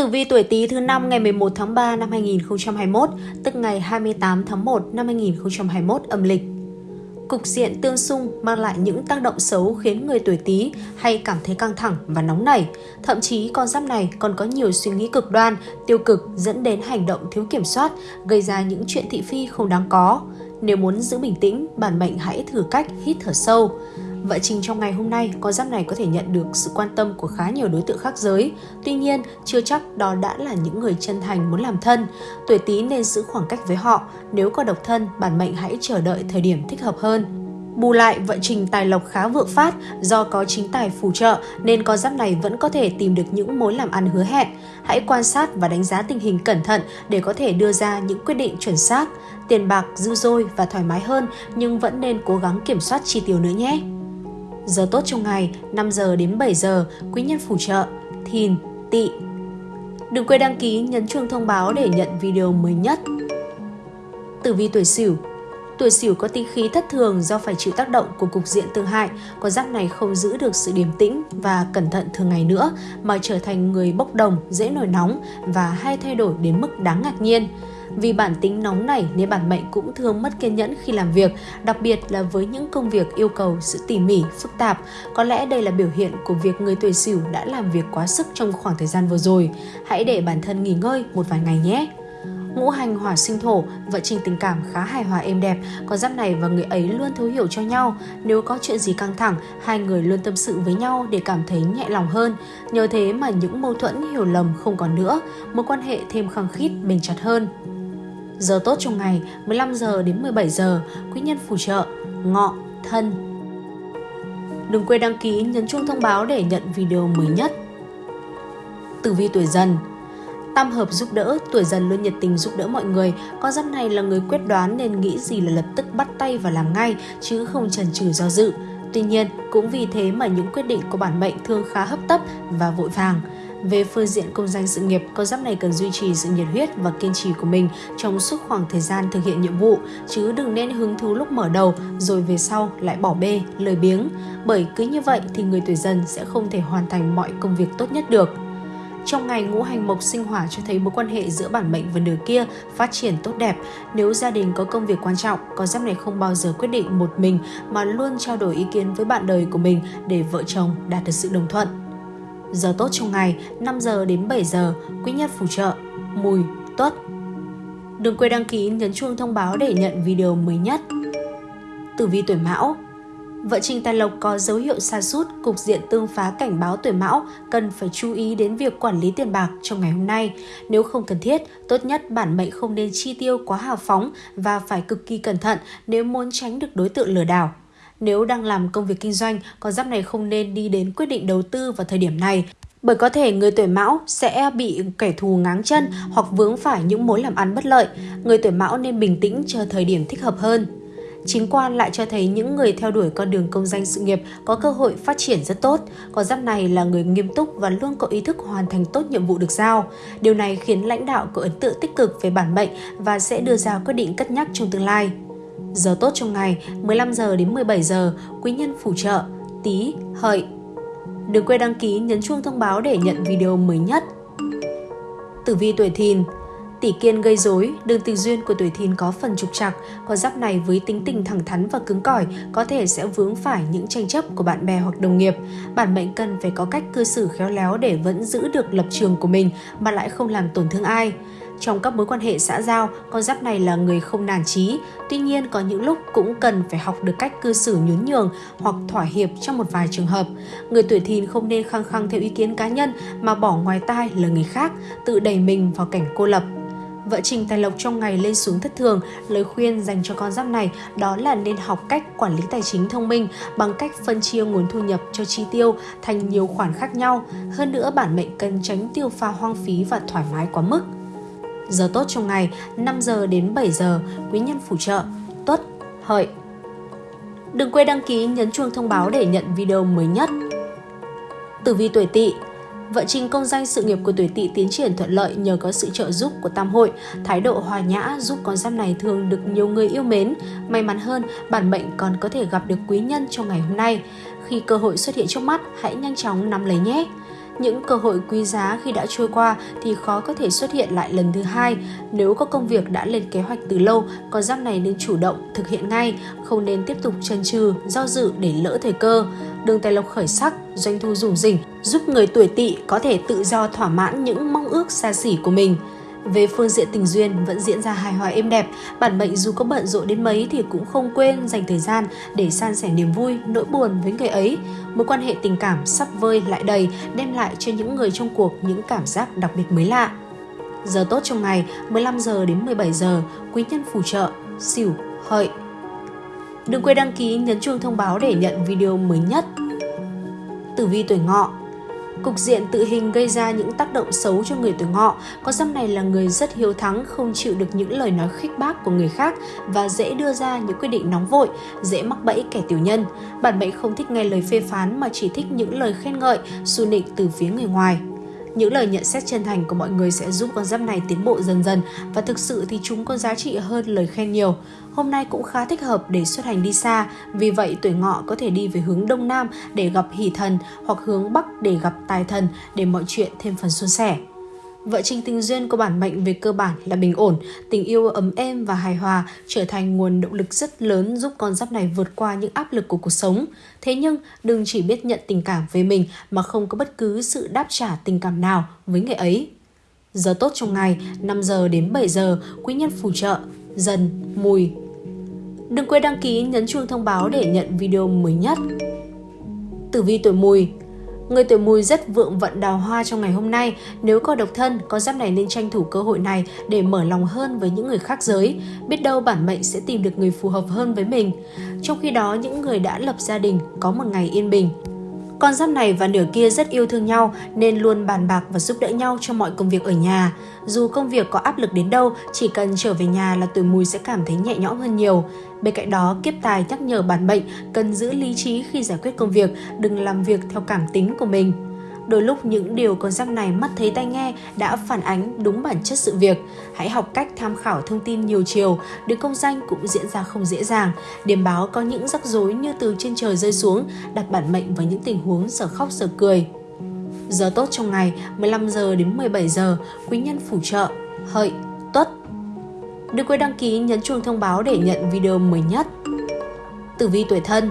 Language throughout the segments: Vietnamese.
Tử vi tuổi Tý thứ năm ngày 11 tháng 3 năm 2021, tức ngày 28 tháng 1 năm 2021 âm lịch. Cục diện tương xung mang lại những tác động xấu khiến người tuổi Tý hay cảm thấy căng thẳng và nóng nảy. Thậm chí con giáp này còn có nhiều suy nghĩ cực đoan, tiêu cực dẫn đến hành động thiếu kiểm soát, gây ra những chuyện thị phi không đáng có. Nếu muốn giữ bình tĩnh, bản mệnh hãy thử cách hít thở sâu. Vợ Trình trong ngày hôm nay, con giáp này có thể nhận được sự quan tâm của khá nhiều đối tượng khác giới. Tuy nhiên, chưa chắc đó đã là những người chân thành muốn làm thân. Tuổi Tý nên giữ khoảng cách với họ. Nếu có độc thân, bản mệnh hãy chờ đợi thời điểm thích hợp hơn. Bù lại, vận trình tài lộc khá vượng phát do có chính tài phù trợ nên con giáp này vẫn có thể tìm được những mối làm ăn hứa hẹn. Hãy quan sát và đánh giá tình hình cẩn thận để có thể đưa ra những quyết định chuẩn xác. Tiền bạc dư dôi và thoải mái hơn nhưng vẫn nên cố gắng kiểm soát chi tiêu nữa nhé. Giờ tốt trong ngày 5 giờ đến 7 giờ, quý nhân phù trợ, thìn, tỵ. Đừng quên đăng ký nhấn chuông thông báo để nhận video mới nhất. Tử vi tuổi Sửu Tuổi Sửu có tinh khí thất thường do phải chịu tác động của cục diện tương hại, con giáp này không giữ được sự điềm tĩnh và cẩn thận thường ngày nữa mà trở thành người bốc đồng, dễ nổi nóng và hay thay đổi đến mức đáng ngạc nhiên. Vì bản tính nóng này nên bản mệnh cũng thường mất kiên nhẫn khi làm việc, đặc biệt là với những công việc yêu cầu sự tỉ mỉ, phức tạp. Có lẽ đây là biểu hiện của việc người tuổi Sửu đã làm việc quá sức trong khoảng thời gian vừa rồi. Hãy để bản thân nghỉ ngơi một vài ngày nhé. Ngũ hành hỏa sinh thổ, vợ trình tình cảm khá hài hòa êm đẹp, có giáp này và người ấy luôn thấu hiểu cho nhau. Nếu có chuyện gì căng thẳng, hai người luôn tâm sự với nhau để cảm thấy nhẹ lòng hơn. Nhờ thế mà những mâu thuẫn hiểu lầm không còn nữa, mối quan hệ thêm khăng khít, bền chặt hơn. Giờ tốt trong ngày 15 giờ đến 17 giờ, quý nhân phù trợ, ngọ, thân. Đừng quên đăng ký nhấn chuông thông báo để nhận video mới nhất. Tử vi tuổi dần Tam hợp giúp đỡ, tuổi dần luôn nhiệt tình giúp đỡ mọi người. Con giáp này là người quyết đoán nên nghĩ gì là lập tức bắt tay và làm ngay, chứ không chần chừ do dự. Tuy nhiên, cũng vì thế mà những quyết định của bản mệnh thường khá hấp tấp và vội vàng. Về phương diện công danh sự nghiệp, con giáp này cần duy trì sự nhiệt huyết và kiên trì của mình trong suốt khoảng thời gian thực hiện nhiệm vụ, chứ đừng nên hứng thú lúc mở đầu rồi về sau lại bỏ bê, lười biếng. Bởi cứ như vậy thì người tuổi dần sẽ không thể hoàn thành mọi công việc tốt nhất được. Trong ngày ngũ hành mộc sinh hỏa cho thấy mối quan hệ giữa bản mệnh và nửa kia phát triển tốt đẹp. Nếu gia đình có công việc quan trọng, con giáp này không bao giờ quyết định một mình mà luôn trao đổi ý kiến với bạn đời của mình để vợ chồng đạt được sự đồng thuận. Giờ tốt trong ngày 5 giờ đến 7 giờ, quý nhất phù trợ, mùi, tuất. Đừng quên đăng ký nhấn chuông thông báo để nhận video mới nhất. Tử vi tuổi Mão Vợ Trình Tài Lộc có dấu hiệu sa sút, cục diện tương phá cảnh báo tuổi Mão cần phải chú ý đến việc quản lý tiền bạc trong ngày hôm nay. Nếu không cần thiết, tốt nhất bản mệnh không nên chi tiêu quá hào phóng và phải cực kỳ cẩn thận nếu muốn tránh được đối tượng lừa đảo. Nếu đang làm công việc kinh doanh, con giáp này không nên đi đến quyết định đầu tư vào thời điểm này bởi có thể người tuổi mão sẽ bị kẻ thù ngáng chân hoặc vướng phải những mối làm ăn bất lợi. Người tuổi mão nên bình tĩnh chờ thời điểm thích hợp hơn. Chính quan lại cho thấy những người theo đuổi con đường công danh sự nghiệp có cơ hội phát triển rất tốt. Con giáp này là người nghiêm túc và luôn có ý thức hoàn thành tốt nhiệm vụ được giao. Điều này khiến lãnh đạo có ấn tượng tích cực về bản mệnh và sẽ đưa ra quyết định cất nhắc trong tương lai. Giờ tốt trong ngày 15 giờ đến 17 giờ, quý nhân phù trợ, tí, hợi. Đừng quên đăng ký nhấn chuông thông báo để nhận video mới nhất. Tử vi tuổi thìn Tỷ kiên gây rối, đường tình duyên của tuổi thìn có phần trục trặc, con giáp này với tính tình thẳng thắn và cứng cỏi có thể sẽ vướng phải những tranh chấp của bạn bè hoặc đồng nghiệp. Bản mệnh cần phải có cách cư xử khéo léo để vẫn giữ được lập trường của mình mà lại không làm tổn thương ai. Trong các mối quan hệ xã giao, con giáp này là người không nản trí tuy nhiên có những lúc cũng cần phải học được cách cư xử nhún nhường hoặc thỏa hiệp trong một vài trường hợp. Người tuổi thìn không nên khăng khăng theo ý kiến cá nhân mà bỏ ngoài tai lời người khác, tự đẩy mình vào cảnh cô lập. Vợ Trình Tài Lộc trong ngày lên xuống thất thường, lời khuyên dành cho con giáp này đó là nên học cách quản lý tài chính thông minh bằng cách phân chia nguồn thu nhập cho chi tiêu thành nhiều khoản khác nhau. Hơn nữa bản mệnh cần tránh tiêu pha hoang phí và thoải mái quá mức. Giờ tốt trong ngày 5 giờ đến 7 giờ, quý nhân phù trợ, tuất, hợi. Đừng quên đăng ký nhấn chuông thông báo để nhận video mới nhất. Tử vi tuổi Tỵ vận trình công danh sự nghiệp của tuổi tỵ tiến triển thuận lợi nhờ có sự trợ giúp của tam hội, thái độ hòa nhã giúp con giáp này thường được nhiều người yêu mến. May mắn hơn, bản mệnh còn có thể gặp được quý nhân trong ngày hôm nay. Khi cơ hội xuất hiện trước mắt, hãy nhanh chóng nắm lấy nhé. Những cơ hội quý giá khi đã trôi qua thì khó có thể xuất hiện lại lần thứ hai. Nếu có công việc đã lên kế hoạch từ lâu, con giáp này nên chủ động thực hiện ngay, không nên tiếp tục chần chừ, do dự để lỡ thời cơ. Đường tài lộc khởi sắc, doanh thu rủng rỉnh, giúp người tuổi tỵ có thể tự do thỏa mãn những mong ước xa xỉ của mình. Về phương diện tình duyên vẫn diễn ra hài hòa êm đẹp, bản mệnh dù có bận rộn đến mấy thì cũng không quên dành thời gian để san sẻ niềm vui, nỗi buồn với người ấy. Mối quan hệ tình cảm sắp vơi lại đầy, đem lại cho những người trong cuộc những cảm giác đặc biệt mới lạ. Giờ tốt trong ngày 15 giờ đến 17 giờ, quý nhân phù trợ, xỉu, hợi. Đừng quên đăng ký nhấn chuông thông báo để nhận video mới nhất. Tử vi tuổi ngọ Cục diện tự hình gây ra những tác động xấu cho người tuổi ngọ. Có dâm này là người rất hiếu thắng, không chịu được những lời nói khích bác của người khác và dễ đưa ra những quyết định nóng vội, dễ mắc bẫy kẻ tiểu nhân. Bản mệnh không thích nghe lời phê phán mà chỉ thích những lời khen ngợi, su nịnh từ phía người ngoài. Những lời nhận xét chân thành của mọi người sẽ giúp con giáp này tiến bộ dần dần và thực sự thì chúng có giá trị hơn lời khen nhiều. Hôm nay cũng khá thích hợp để xuất hành đi xa, vì vậy tuổi ngọ có thể đi về hướng đông nam để gặp hỷ thần hoặc hướng bắc để gặp tài thần để mọi chuyện thêm phần suôn sẻ. Vợ trình tình duyên của bản mệnh về cơ bản là bình ổn, tình yêu ấm êm và hài hòa trở thành nguồn động lực rất lớn giúp con giáp này vượt qua những áp lực của cuộc sống. Thế nhưng đừng chỉ biết nhận tình cảm với mình mà không có bất cứ sự đáp trả tình cảm nào với người ấy. Giờ tốt trong ngày 5 giờ đến 7 giờ, quý nhân phù trợ, dần, mùi. Đừng quên đăng ký nhấn chuông thông báo để nhận video mới nhất. Tử vi tuổi mùi Người tuổi mùi rất vượng vận đào hoa trong ngày hôm nay. Nếu có độc thân, con giáp này nên tranh thủ cơ hội này để mở lòng hơn với những người khác giới. Biết đâu bản mệnh sẽ tìm được người phù hợp hơn với mình. Trong khi đó, những người đã lập gia đình có một ngày yên bình. Con giáp này và nửa kia rất yêu thương nhau nên luôn bàn bạc và giúp đỡ nhau trong mọi công việc ở nhà. Dù công việc có áp lực đến đâu, chỉ cần trở về nhà là tuổi mùi sẽ cảm thấy nhẹ nhõm hơn nhiều. Bên cạnh đó, kiếp tài nhắc nhở bản mệnh cần giữ lý trí khi giải quyết công việc, đừng làm việc theo cảm tính của mình. Đôi lúc những điều con giáp này mắt thấy tai nghe đã phản ánh đúng bản chất sự việc. Hãy học cách tham khảo thông tin nhiều chiều, được công danh cũng diễn ra không dễ dàng. Điểm báo có những rắc rối như từ trên trời rơi xuống, đặt bản mệnh vào những tình huống giờ khóc giờ cười. Giờ tốt trong ngày 15 giờ đến 17 giờ, quý nhân phù trợ, hợi, tuất. Đừng quên đăng ký nhấn chuông thông báo để nhận video mới nhất. Tử vi tuổi thân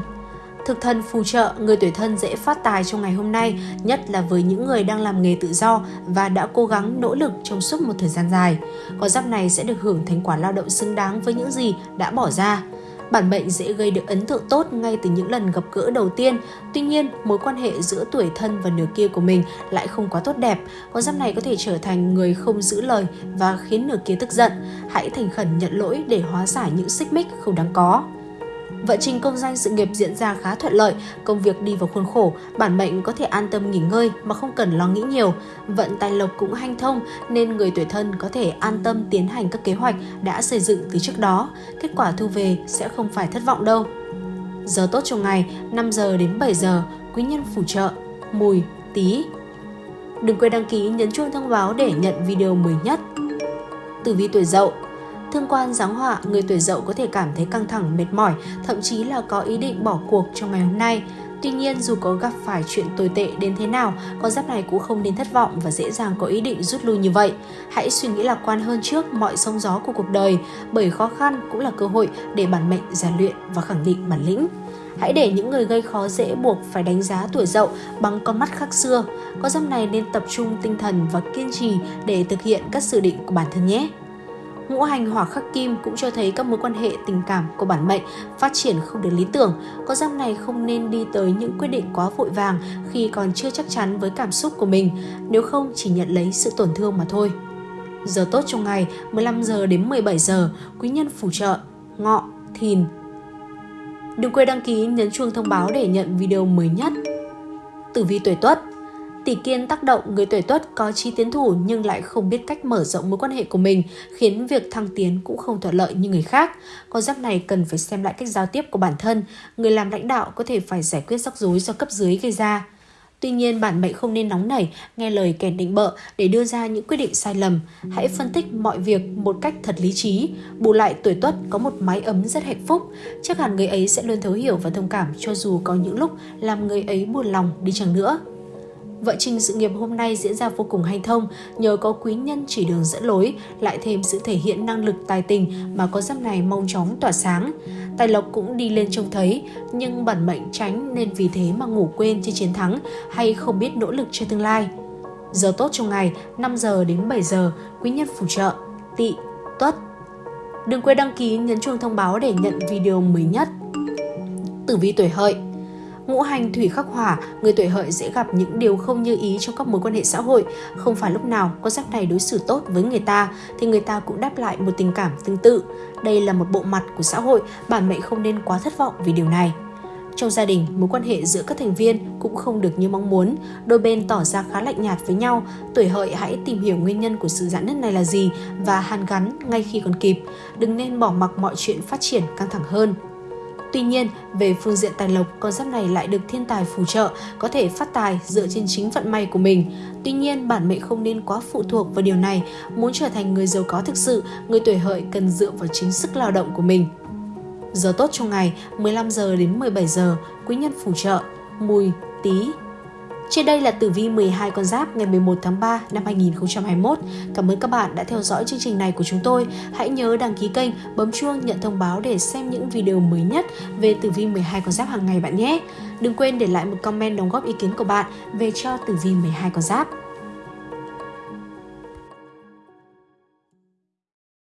Thực thân phù trợ, người tuổi thân dễ phát tài trong ngày hôm nay, nhất là với những người đang làm nghề tự do và đã cố gắng nỗ lực trong suốt một thời gian dài. Con giáp này sẽ được hưởng thành quả lao động xứng đáng với những gì đã bỏ ra. Bản mệnh dễ gây được ấn tượng tốt ngay từ những lần gặp gỡ đầu tiên. Tuy nhiên, mối quan hệ giữa tuổi thân và nửa kia của mình lại không quá tốt đẹp. Con giáp này có thể trở thành người không giữ lời và khiến nửa kia tức giận. Hãy thành khẩn nhận lỗi để hóa giải những xích mích không đáng có. Vận trình công danh sự nghiệp diễn ra khá thuận lợi, công việc đi vào khuôn khổ, bản mệnh có thể an tâm nghỉ ngơi mà không cần lo nghĩ nhiều. Vận tài lộc cũng hanh thông nên người tuổi thân có thể an tâm tiến hành các kế hoạch đã xây dựng từ trước đó. Kết quả thu về sẽ không phải thất vọng đâu. Giờ tốt trong ngày 5 giờ đến 7 giờ, quý nhân phù trợ, mùi, tí. Đừng quên đăng ký nhấn chuông thông báo để nhận video mới nhất. Tử vi tuổi dậu Thương quan giáng họa, người tuổi dậu có thể cảm thấy căng thẳng, mệt mỏi, thậm chí là có ý định bỏ cuộc trong ngày hôm nay. Tuy nhiên, dù có gặp phải chuyện tồi tệ đến thế nào, con giáp này cũng không nên thất vọng và dễ dàng có ý định rút lui như vậy. Hãy suy nghĩ lạc quan hơn trước mọi sóng gió của cuộc đời, bởi khó khăn cũng là cơ hội để bản mệnh rèn luyện và khẳng định bản lĩnh. Hãy để những người gây khó dễ buộc phải đánh giá tuổi dậu bằng con mắt khác xưa. Con giáp này nên tập trung tinh thần và kiên trì để thực hiện các dự định của bản thân nhé. Ngũ hành hỏa khắc kim cũng cho thấy các mối quan hệ tình cảm của bản mệnh phát triển không được lý tưởng. Có giáp này không nên đi tới những quyết định quá vội vàng khi còn chưa chắc chắn với cảm xúc của mình, nếu không chỉ nhận lấy sự tổn thương mà thôi. Giờ tốt trong ngày 15 giờ đến 17 giờ, quý nhân phù trợ, ngọ, thìn. Đừng quên đăng ký nhấn chuông thông báo để nhận video mới nhất. Tử vi tuổi Tuất Tỷ kiên tác động người tuổi tuất có chi tiến thủ nhưng lại không biết cách mở rộng mối quan hệ của mình, khiến việc thăng tiến cũng không thuận lợi như người khác. Con giáp này cần phải xem lại cách giao tiếp của bản thân, người làm lãnh đạo có thể phải giải quyết rắc rối do cấp dưới gây ra. Tuy nhiên, bản mệnh không nên nóng nảy, nghe lời kẻ định bợ để đưa ra những quyết định sai lầm. Hãy phân tích mọi việc một cách thật lý trí. Bù lại tuổi tuất có một mái ấm rất hạnh phúc. Chắc hẳn người ấy sẽ luôn thấu hiểu và thông cảm cho dù có những lúc làm người ấy buồn lòng đi chăng nữa. Vợ trình sự nghiệp hôm nay diễn ra vô cùng hanh thông nhờ có quý nhân chỉ đường dẫn lối, lại thêm sự thể hiện năng lực tài tình mà có giáp này mong chóng tỏa sáng. Tài lộc cũng đi lên trông thấy, nhưng bản mệnh tránh nên vì thế mà ngủ quên trên chiến thắng hay không biết nỗ lực cho tương lai. Giờ tốt trong ngày 5 giờ đến 7 giờ, quý nhân phù trợ, tị, tuất. Đừng quên đăng ký nhấn chuông thông báo để nhận video mới nhất. Tử vi tuổi hợi Ngũ hành thủy khắc hỏa, người tuổi hợi dễ gặp những điều không như ý trong các mối quan hệ xã hội. Không phải lúc nào con giáp này đối xử tốt với người ta thì người ta cũng đáp lại một tình cảm tương tự. Đây là một bộ mặt của xã hội, bản mệnh không nên quá thất vọng vì điều này. Trong gia đình, mối quan hệ giữa các thành viên cũng không được như mong muốn, đôi bên tỏ ra khá lạnh nhạt với nhau. Tuổi hợi hãy tìm hiểu nguyên nhân của sự giãn nứt này là gì và hàn gắn ngay khi còn kịp. Đừng nên bỏ mặc mọi chuyện phát triển căng thẳng hơn. Tuy nhiên, về phương diện tài lộc, con giáp này lại được thiên tài phù trợ, có thể phát tài dựa trên chính vận may của mình. Tuy nhiên, bản mệnh không nên quá phụ thuộc vào điều này. Muốn trở thành người giàu có thực sự, người tuổi hợi cần dựa vào chính sức lao động của mình. Giờ tốt trong ngày 15 giờ đến 17 giờ, quý nhân phù trợ, mùi, tí, trên đây là tử vi 12 con giáp ngày 11 tháng 3 năm 2021. Cảm ơn các bạn đã theo dõi chương trình này của chúng tôi. Hãy nhớ đăng ký kênh, bấm chuông nhận thông báo để xem những video mới nhất về tử vi 12 con giáp hàng ngày bạn nhé. Đừng quên để lại một comment đóng góp ý kiến của bạn về cho tử vi 12 con giáp.